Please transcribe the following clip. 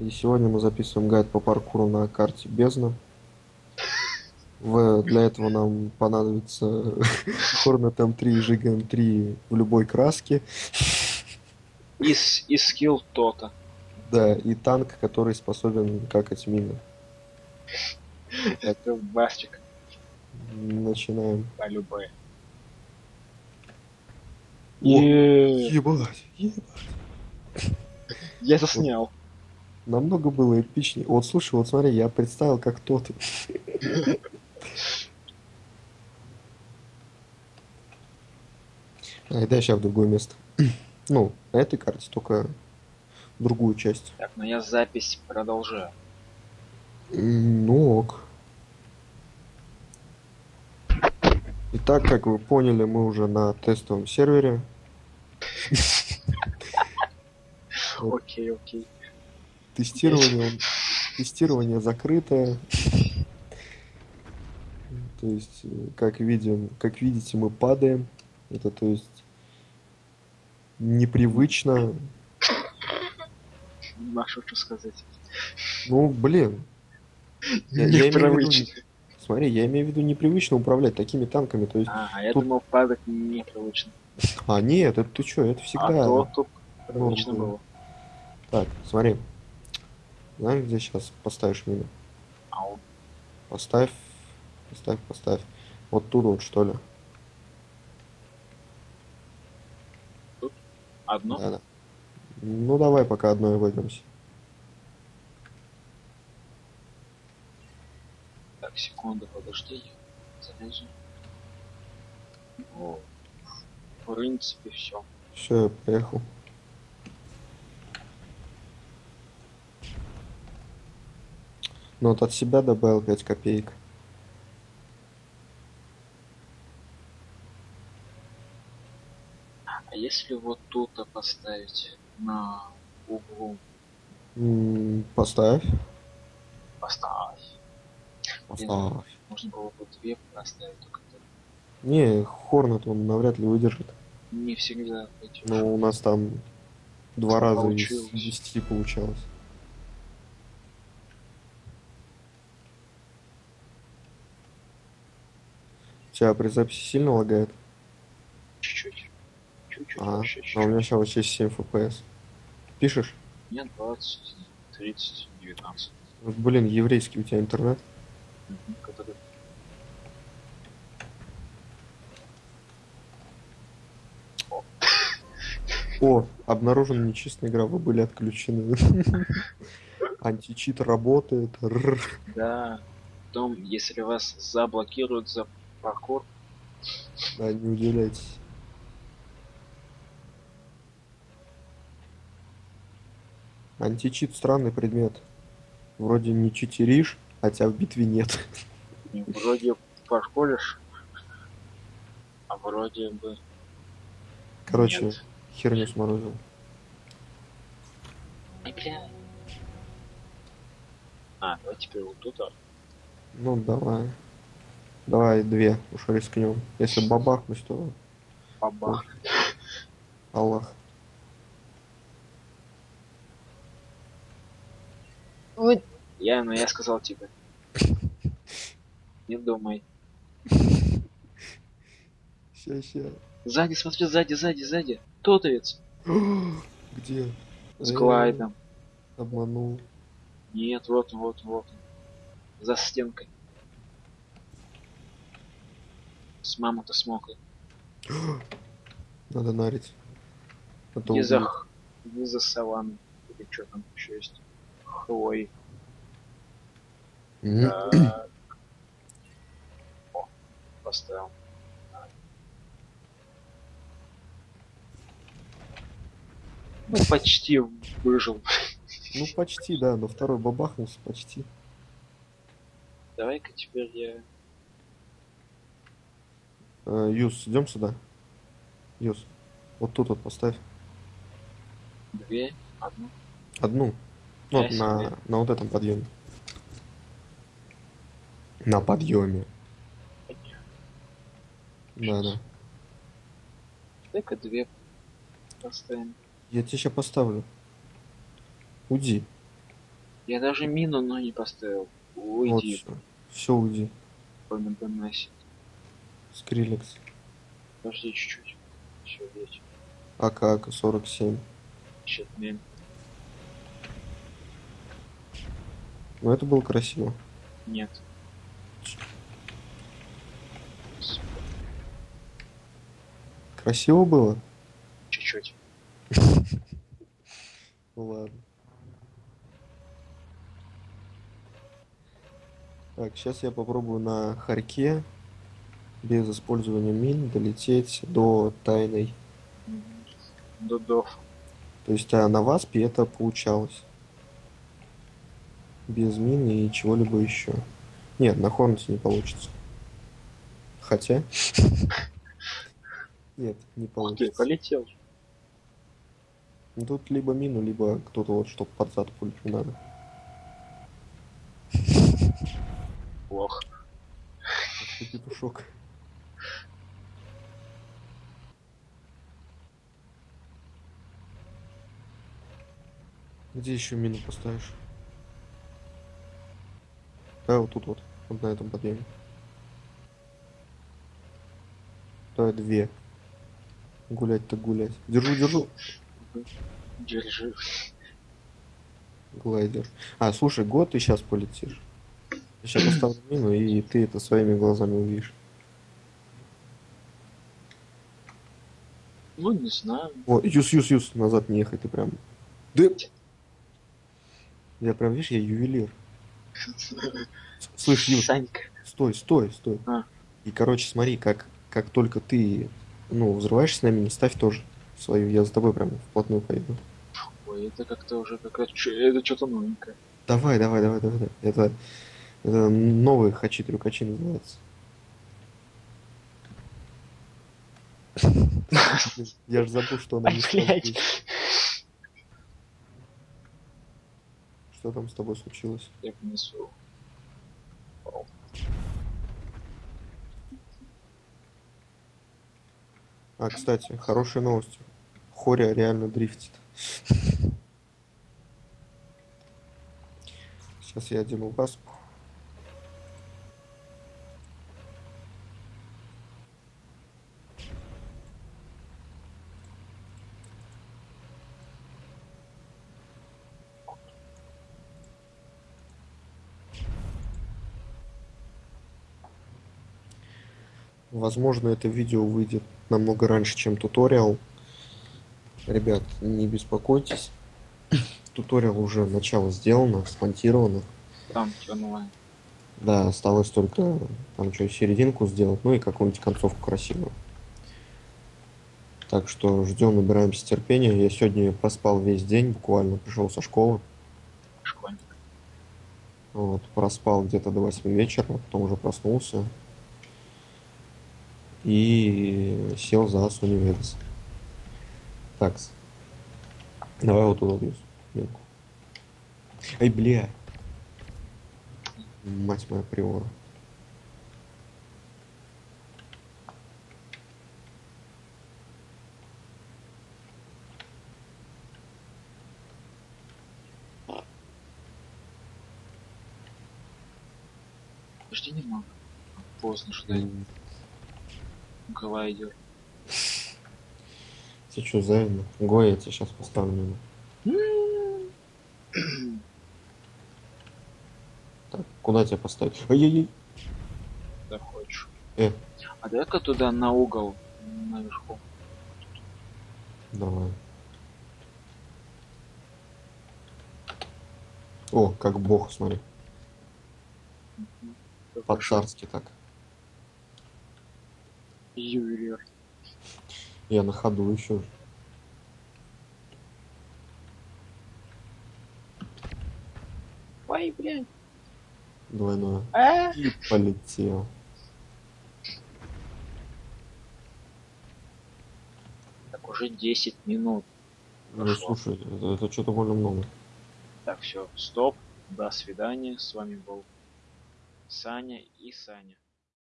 И сегодня мы записываем гайд по паркуру на карте Бездна. В, для этого нам понадобится Hornet M3 и Жига M3 в любой краске. И, скилл то-то. Да, и танк, который способен какать мины. Это Бастик Начинаем. по любой. Ебать, ебать. Я заснял. Намного было эпичнее. Вот слушай, вот смотри, я представил, как тот. Ай, дай сейчас в другое место. Ну, на этой карте только другую часть. Так, но я запись продолжаю. Ну ок. Итак, как вы поняли, мы уже на тестовом сервере. Окей, окей. Тестирование, тестирование закрытое. То есть, э, как видим, как видите, мы падаем. Это то есть непривычно. Не могу что сказать. Ну, блин. Я- я имею в виду Непривычно. Смотри, я имею в виду непривычно управлять такими танками. То есть, А, а я Тут- думал, падать непривычно. а нет, это ты что, это А всегда. то тут привычно было. Так, смотри. Знаешь, где сейчас поставишь? Ау. Поставь, поставь, поставь. Вот тут вот, что ли. Одно? Да, да. Ну, давай пока одной обойдемся. Так, секунду, подожди. Залезу. О, в принципе, все. Все, я поехал. Ну, вот от себя добавил 5 копеек. А если вот тут поставить на углу? М, Поставь. Поставь. Поставь. Можно было бы две поставить, только Не, Хорнет он навряд ли выдержит. не всегда. Но у нас там два раза из Получилось. 10 получалось. Тебя при записи сильно лагает? Чуть-чуть. Вообще, А у меня сейчас вообще 7 FPS. Пишешь? Нет, 20, 30, 19. Вот, Блин, еврейский у тебя интернет. Который- О, обнаружена нечестная игра, вы были отключены. Античит работает. Да. Потом, если вас заблокируют за паркур, Да, не удивляйтесь. Античит странный предмет. Вроде не читеришь, хотя в битве нет. вроде пошколишь, а вроде бы Короче, нет. херню сморозил. Ай, бля. А, давай теперь вот тут, а. Ну, давай. Давай две, уж рискнем. Если бабахнуть, то Бабах. Аллах. Вот. Я, ну я сказал тебе. Не думай. Ща, ща. Сзади, смотри, сзади, сзади, сзади. Тотовец. Где? С Э, глайдом. Обманул. Нет, вот, вот, вот. За стенкой. С мамой-то смокой. Надо нарить. А то Не за, не за саванной. Или что там еще есть. Хвой. Мгм. Так. О, поставил. Ну, почти выжил. Ну, почти, да, но второй бабахнулся почти. Давай-ка теперь я... Э, Юс, идем сюда. Юс, вот тут вот поставь. Две, одну. Одну. Ну, вот на, на вот этом подъеме. На подъеме. Да, да. Дай-ка две поставим. Я тебе сейчас поставлю. Уди. Я даже мину, но не поставил. Вот Уйди, все. Все, уйди. по МДНС. Скриллекс. Подожди чуть-чуть. Все, есть. АК, АК-47. Щитмен. Ну, это было красиво. Нет. Красиво было? Чуть-чуть. Ну ладно. Так, сейчас я попробую на Харьке без использования мин долететь до тайной. Мгм. Дудов. То есть а на Васпе это получалось. Без мин и чего-либо еще. Нет, на Хорнете не получится. Хотя... Нет, не ты, получится. полетел. Тут либо мину, либо кто-то вот, чтоб под зад пулить надо. Плохо. Ты петушок. Где еще мину поставишь? Да, вот тут вот. Вот на этом подъеме. Да, две. Гулять-то гулять. Держу, держу. Держи. Глайдер. А, слушай, год ты сейчас полетишь. Я сейчас поставлю мину, и ты это своими глазами увидишь. Ну, не знаю. О, юс, юс, юс, назад не ехай, ты прям. Да. Я прям, видишь, я ювелир. Слышь, Санька. стой, стой, стой. А. И, короче, смотри, как, как только ты, ну, взрываешься на мине, ставь тоже свою. Я за тобой прям вплотную пойду. Ой, это как-то уже какая-то... Это что-то новенькое. Давай, давай, давай, давай. давай. Это, это новые хачи-трюкачи называется. Я же забыл, что она не Ай, блядь. стала. Что там с тобой случилось? Я понесу. А, кстати, хорошая новость. Хоря реально дрифтит. Сейчас я одену вас. Возможно, это видео выйдет намного раньше, чем туториал. Ребят, не беспокойтесь. Туториал уже начало сделано, смонтировано. Там онлайн. Да, осталось только там что, серединку сделать, ну и какую-нибудь концовку красивую. Так что ждем, набираемся терпения. Я сегодня проспал весь день, буквально пришел со школы. Школьник. Вот, проспал где-то до 8 вечера, потом уже проснулся. И сел за Суниведос. Так. Давай вот туда. Мелко. Ай, бля. Мать моя приора. Подожди немного. Поздно ждать. М, Глайдер. Ты что, завидно? Гоя, я тебе сейчас поставлю. Так, куда тебя поставить? Ай-яй-яй. Да хочешь. Э. А дай-ка туда на угол наверху. Давай. О, как бог, смотри. По-царски так. Ювелир. Я на ходу еще. Ой, блядь. Двойное. А? И полетел. Так уже 10 минут. Ну, Прошло. слушай, это, это что-то больно много. Так, все, стоп. До свидания. С вами был Саня и Саня.